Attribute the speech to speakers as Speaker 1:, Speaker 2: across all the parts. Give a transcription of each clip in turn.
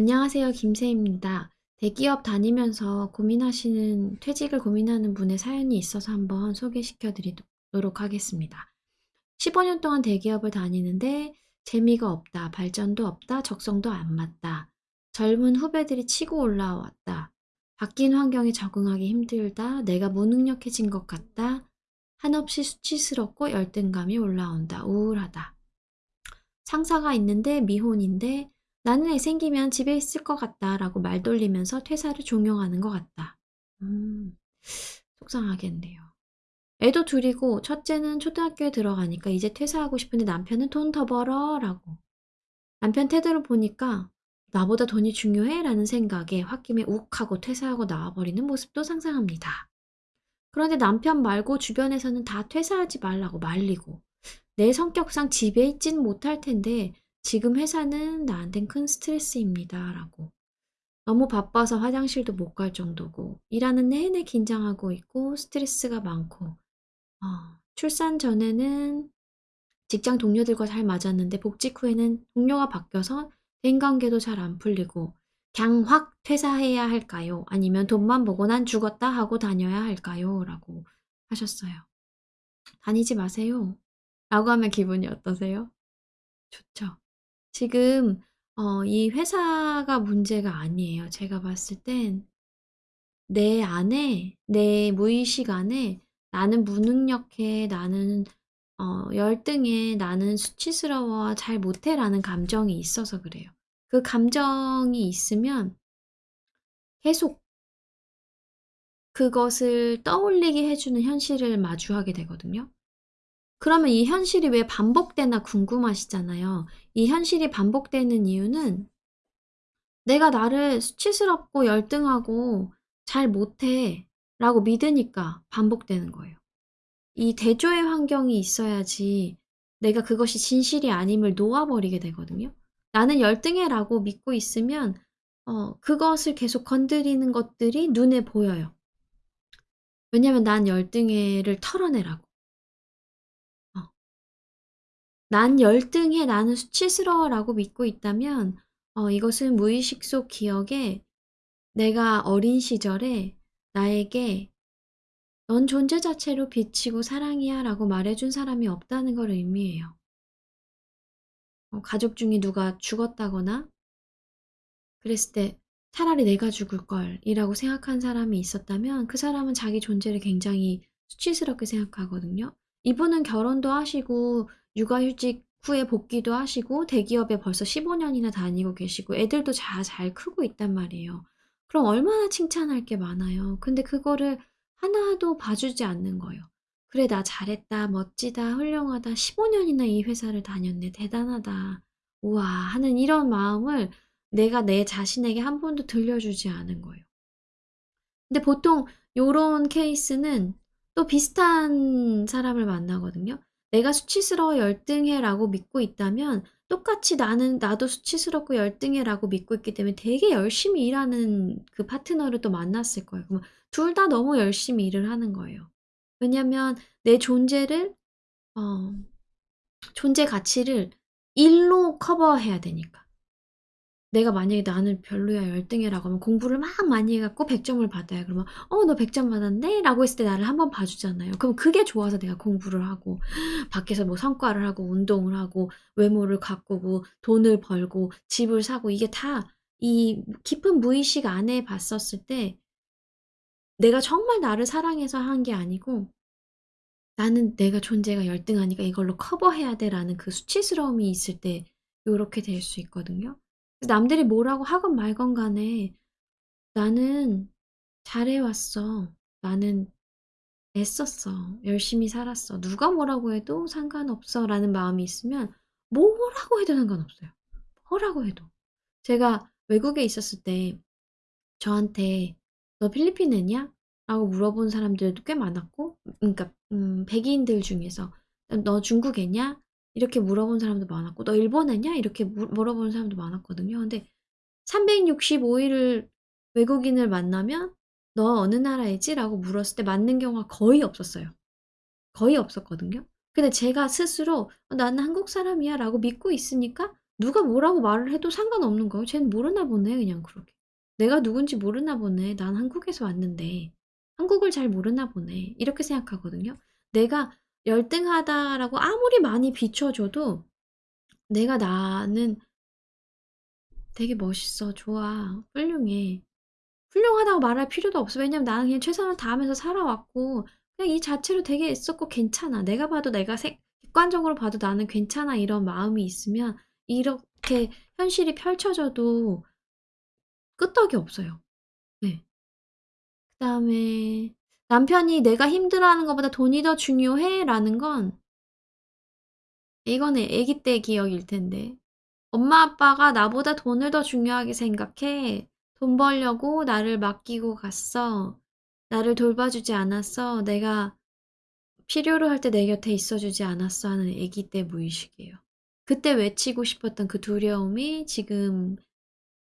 Speaker 1: 안녕하세요. 김새입니다. 대기업 다니면서 고민하시는 퇴직을 고민하는 분의 사연이 있어서 한번 소개시켜 드리도록 하겠습니다. 15년 동안 대기업을 다니는데 재미가 없다, 발전도 없다, 적성도 안 맞다. 젊은 후배들이 치고 올라왔다. 바뀐 환경에 적응하기 힘들다. 내가 무능력해진 것 같다. 한없이 수치스럽고 열등감이 올라온다. 우울하다. 상사가 있는데 미혼인데 나는 애 생기면 집에 있을 것 같다 라고 말 돌리면서 퇴사를 종용하는 것 같다. 음, 속상하겠네요. 애도 둘이고 첫째는 초등학교에 들어가니까 이제 퇴사하고 싶은데 남편은 돈 더 벌어 라고. 남편 태도를 보니까 나보다 돈이 중요해? 라는 생각에 홧김에 욱 하고 퇴사하고 나와버리는 모습도 상상합니다. 그런데 남편 말고 주변에서는 다 퇴사하지 말라고 말리고 내 성격상 집에 있진 못할 텐데 지금 회사는 나한텐 큰 스트레스입니다. 라고. 너무 바빠서 화장실도 못 갈 정도고, 일하는 내내 긴장하고 있고, 스트레스가 많고, 어, 출산 전에는 직장 동료들과 잘 맞았는데, 복직 후에는 동료가 바뀌어서 대인관계도 잘 안 풀리고, 그냥 확 퇴사해야 할까요? 아니면 돈만 보고 난 죽었다 하고 다녀야 할까요? 라고 하셨어요. 다니지 마세요. 라고 하면 기분이 어떠세요? 좋죠. 지금 어, 이 회사가 문제가 아니에요. 제가 봤을 땐 내 안에, 내 무의식 안에 나는 무능력해, 나는 어, 열등해, 나는 수치스러워, 잘 못해 라는 감정이 있어서 그래요. 그 감정이 있으면 계속 그것을 떠올리게 해 주는 현실을 마주하게 되거든요. 그러면 이 현실이 왜 반복되나 궁금하시잖아요. 이 현실이 반복되는 이유는 내가 나를 수치스럽고 열등하고 잘 못해 라고 믿으니까 반복되는 거예요. 이 대조의 환경이 있어야지 내가 그것이 진실이 아님을 놓아버리게 되거든요. 나는 열등해 라고 믿고 있으면 어, 그것을 계속 건드리는 것들이 눈에 보여요. 왜냐면 난 열등해를 털어내라고. 난 열등해, 나는 수치스러워 라고 믿고 있다면 어, 이것은 무의식 속 기억에 내가 어린 시절에 나에게 넌 존재 자체로 비치고 사랑이야 라고 말해준 사람이 없다는 걸 의미해요. 어, 가족 중에 누가 죽었다거나 그랬을 때 차라리 내가 죽을 걸 이라고 생각한 사람이 있었다면 그 사람은 자기 존재를 굉장히 수치스럽게 생각하거든요. 이분은 결혼도 하시고 육아휴직 후에 복귀도 하시고 대기업에 벌써 15년이나 다니고 계시고 애들도 잘, 잘 크고 있단 말이에요. 그럼 얼마나 칭찬할 게 많아요. 근데 그거를 하나도 봐주지 않는 거예요. 그래, 나 잘했다, 멋지다, 훌륭하다, 15년이나 이 회사를 다녔네, 대단하다, 우와, 하는 이런 마음을 내가 내 자신에게 한 번도 들려주지 않은 거예요. 근데 보통 요런 케이스는 또 비슷한 사람을 만나거든요. 내가 수치스러워 열등해라고 믿고 있다면 똑같이 나는 나도 수치스럽고 열등해라고 믿고 있기 때문에 되게 열심히 일하는 그 파트너를 또 만났을 거예요. 그럼 둘 다 너무 열심히 일을 하는 거예요. 왜냐면 내 존재를 어 존재 가치를 일로 커버해야 되니까. 내가 만약에 나는 별로야 열등해라고 하면 공부를 막 많이 해갖고 100점을 받아요. 그러면 어 너 100점 받았네? 라고 했을 때 나를 한번 봐주잖아요. 그럼 그게 좋아서 내가 공부를 하고 밖에서 뭐 성과를 하고 운동을 하고 외모를 가꾸고 돈을 벌고 집을 사고 이게 다 이 깊은 무의식 안에 봤었을 때 내가 정말 나를 사랑해서 한 게 아니고 나는 내가 존재가 열등하니까 이걸로 커버해야 돼라는 그 수치스러움이 있을 때 요렇게 될 수 있거든요. 남들이 뭐라고 하건 말건 간에 나는 잘해왔어. 나는 애썼어. 열심히 살았어. 누가 뭐라고 해도 상관없어. 라는 마음이 있으면 뭐라고 해도 상관없어요. 뭐라고 해도. 제가 외국에 있었을 때 저한테 너 필리핀 애냐? 라고 물어본 사람들도 꽤 많았고, 그러니까, 음, 백인들 중에서 너 중국 애냐? 이렇게 물어본 사람도 많았고 너 일본 애냐? 이렇게 물어보는 사람도 많았거든요. 근데 365일을 외국인을 만나면 너 어느 나라이지? 라고 물었을 때 맞는 경우가 거의 없었어요. 거의 없었거든요. 근데 제가 스스로 어, 나는 한국 사람이야 라고 믿고 있으니까 누가 뭐라고 말을 해도 상관없는 거예요. 쟤는 모르나 보네 그냥 그렇게. 내가 누군지 모르나 보네. 난 한국에서 왔는데 한국을 잘 모르나 보네. 이렇게 생각하거든요. 내가 열등하다라고 아무리 많이 비춰줘도 내가 나는 되게 멋있어. 좋아. 훌륭해. 훌륭하다고 말할 필요도 없어. 왜냐면 나는 그냥 최선을 다하면서 살아왔고 그냥 이 자체로 되게 애썼고 괜찮아. 내가 봐도 내가 색, 객관적으로 봐도 나는 괜찮아 이런 마음이 있으면 이렇게 현실이 펼쳐져도 끄떡이 없어요. 네. 그 다음에 남편이 내가 힘들어하는 것보다 돈이 더 중요해? 라는 건 이거는 아기 때 기억일 텐데 엄마 아빠가 나보다 돈을 더 중요하게 생각해. 돈 벌려고 나를 맡기고 갔어. 나를 돌봐주지 않았어. 내가 필요로 할 때 내 곁에 있어주지 않았어 하는 아기 때 무의식이에요. 그때 외치고 싶었던 그 두려움이 지금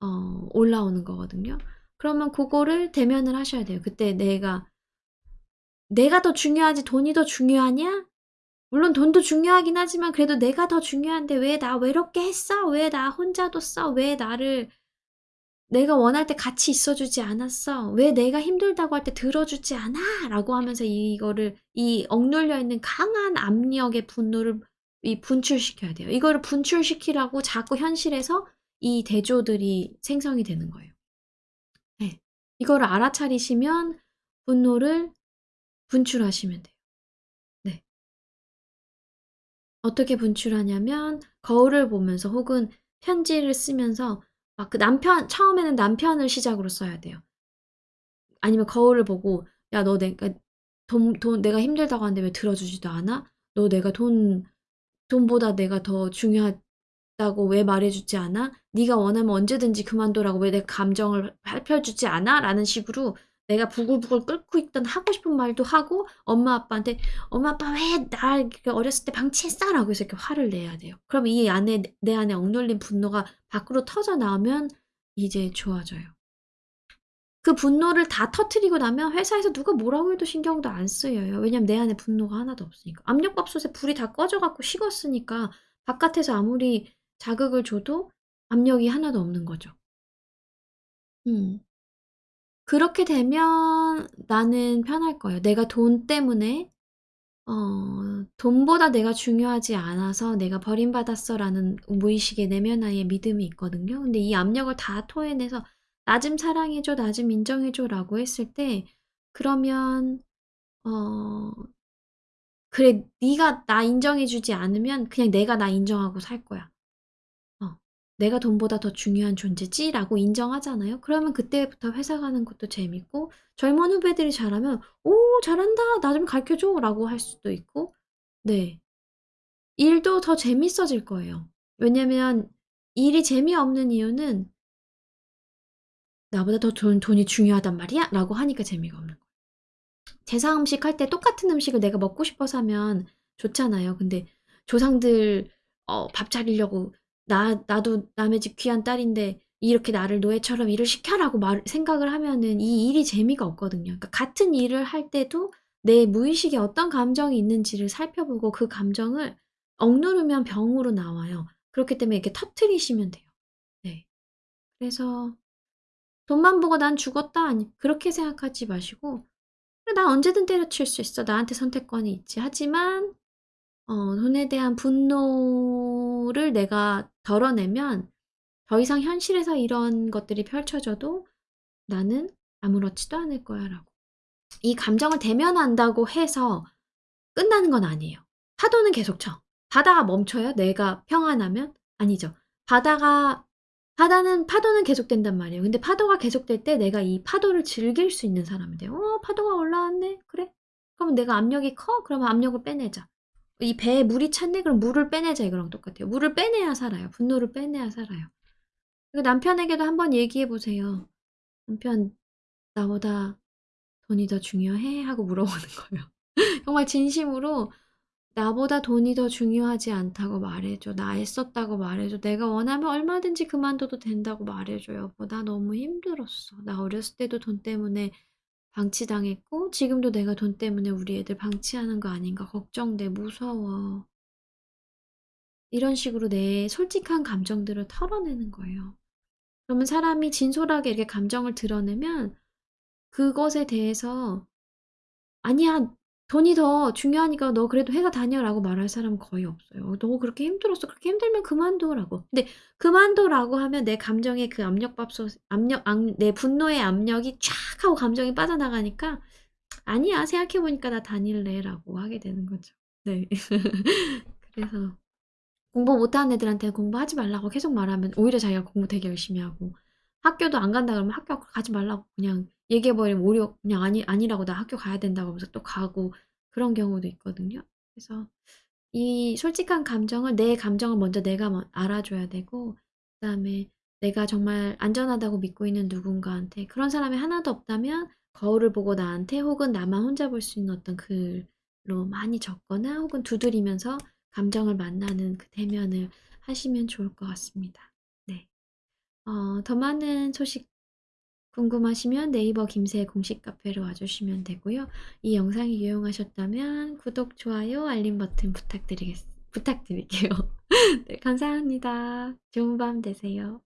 Speaker 1: 어, 올라오는 거거든요. 그러면 그거를 대면을 하셔야 돼요. 그때 내가 내가 더 중요하지 돈이 더 중요하냐? 물론 돈도 중요하긴 하지만 그래도 내가 더 중요한데 왜 나 외롭게 했어? 왜 나 혼자 뒀어? 왜 나를 내가 원할 때 같이 있어주지 않았어? 왜 내가 힘들다고 할 때 들어주지 않아? 라고 하면서 이거를 이 억눌려 있는 강한 압력의 분노를 이 분출시켜야 돼요. 이거를 분출시키라고 자꾸 현실에서 이 대조들이 생성이 되는 거예요. 네. 이거를 알아차리시면 분노를 분출하시면 돼요. 네. 어떻게 분출하냐면 거울을 보면서 혹은 편지를 쓰면서 막 그 남편 처음에는 남편을 시작으로 써야 돼요. 아니면 거울을 보고 야 너 내가 돈, 돈 내가 힘들다고 하는데 왜 들어주지도 않아? 너 내가 돈 돈보다 내가 더 중요하다고 왜 말해주지 않아? 네가 원하면 언제든지 그만둬라고 왜 내 감정을 살펴주지 않아? 라는 식으로 내가 부글부글 끓고 있던 하고 싶은 말도 하고 엄마 아빠한테 엄마 아빠 왜 날 어렸을 때 방치했어? 라고 해서 이렇게 화를 내야 돼요. 그럼 이 안에 내 안에 억눌린 분노가 밖으로 터져 나오면 이제 좋아져요. 그 분노를 다 터트리고 나면 회사에서 누가 뭐라고 해도 신경도 안 쓰여요. 왜냐면 내 안에 분노가 하나도 없으니까. 압력밥솥에 불이 다 꺼져갖고 식었으니까 바깥에서 아무리 자극을 줘도 압력이 하나도 없는 거죠. 음. 그렇게 되면 나는 편할 거예요. 내가 돈 때문에 어, 돈보다 내가 중요하지 않아서 내가 버림받았어라는 무의식의 내면화의 믿음이 있거든요. 근데 이 압력을 다 토해내서 나 좀 사랑해줘, 나 좀 인정해줘라고 했을 때 그러면 어 그래 네가 나 인정해주지 않으면 그냥 내가 나 인정하고 살 거야. 어, 내가 돈보다 더 중요한 존재지 라고 인정하잖아요. 그러면 그때부터 회사 가는 것도 재밌고 젊은 후배들이 잘하면 오 잘한다 나 좀 가르쳐 줘 라고 할 수도 있고 네 일도 더 재밌어질 거예요. 왜냐면 일이 재미없는 이유는 나보다 더 돈, 돈이 중요하단 말이야? 라고 하니까 재미가 없는 거예요. 제사 음식 할 때 똑같은 음식을 내가 먹고 싶어서 하면 좋잖아요. 근데 조상들 어, 밥 차리려고 나, 나도 남의 집 귀한 딸인데 이렇게 나를 노예처럼 일을 시켜라고 말, 생각을 하면은 이 일이 재미가 없거든요. 그러니까 같은 일을 할 때도 내 무의식에 어떤 감정이 있는지를 살펴보고 그 감정을 억누르면 병으로 나와요. 그렇기 때문에 이렇게 터트리시면 돼요. 네. 그래서 돈만 보고 난 죽었다. 아니, 그렇게 생각하지 마시고, 난 언제든 때려칠 수 있어. 나한테 선택권이 있지. 하지만, 어, 돈에 대한 분노를 내가 덜어내면 더 이상 현실에서 이런 것들이 펼쳐져도 나는 아무렇지도 않을 거야. 라고. 이 감정을 대면한다고 해서 끝나는 건 아니에요. 파도는 계속 쳐. 바다가 멈춰요? 내가 평안하면? 아니죠. 바다가 바다는 파도는 계속된단 말이에요. 근데 파도가 계속될 때 내가 이 파도를 즐길 수 있는 돼요. 어, 파도가 올라왔네. 그래? 그러면 내가 압력이 커? 그러면 압력을 빼내자. 이 배에 물이 찼네? 그럼 물을 빼내자. 이거랑 똑같아요. 물을 빼내야 살아요. 분노를 빼내야 살아요. 그리고 남편에게도 한번 얘기해 보세요. 남편, 나보다 돈이 더 중요해? 하고 물어보는 거예요. 정말 진심으로 나보다 돈이 더 중요하지 않다고 말해줘. 나 애썼다고 말해줘. 내가 원하면 얼마든지 그만둬도 된다고 말해줘, 여보. 나 너무 힘들었어. 나 어렸을 때도 돈 때문에 방치당했고, 지금도 내가 돈 때문에 우리 애들 방치하는 거 아닌가 걱정돼. 무서워. 이런 식으로 내 솔직한 감정들을 털어내는 거예요. 그러면 사람이 진솔하게 이렇게 감정을 드러내면 그것에 대해서 "아니야. 돈이 더 중요하니까 너 그래도 회사 다녀."라고 말할 사람은 거의 없어요. "너 그렇게 힘들었어. 그렇게 힘들면 그만둬."라고. 근데 "그만둬."라고 하면 내 감정의 그 압력밥솥 압력 압 내 분노의 압력이 쫙 하고 감정이 빠져나가니까 "아니야. 생각해 보니까 나 다닐래."라고 하게 되는 거죠. 네. 그래서 공부 못하는 애들한테는 공부하지 말라고 계속 말하면 오히려 자기가 공부 되게 열심히 하고 학교도 안 간다 그러면 학교 가지 말라고 그냥 얘기해 버리면 오히려 그냥 "아니 아니라고 나 학교 가야 된다." 그러면서 또 가고 그런 경우도 있거든요. 그래서 이 솔직한 감정을 내 감정을 먼저 내가 뭐 알아줘야 되고 그다음에 내가 정말 안전하다고 믿고 있는 누군가한테 그런 사람이 하나도 없다면 거울을 보고 나한테 혹은 나만 혼자 볼 수 있는 어떤 글로 많이 적거나 혹은 두드리면서 감정을 만나는 그 대면을 하시면 좋을 것 같습니다. 네. 어 더 많은 소식 궁금하시면 네이버 김새 공식 카페로 와주시면 되고요. 이 영상이 유용하셨다면 구독, 좋아요, 알림 버튼 부탁드리겠 부탁드릴게요. 네 감사합니다. 좋은 밤 되세요.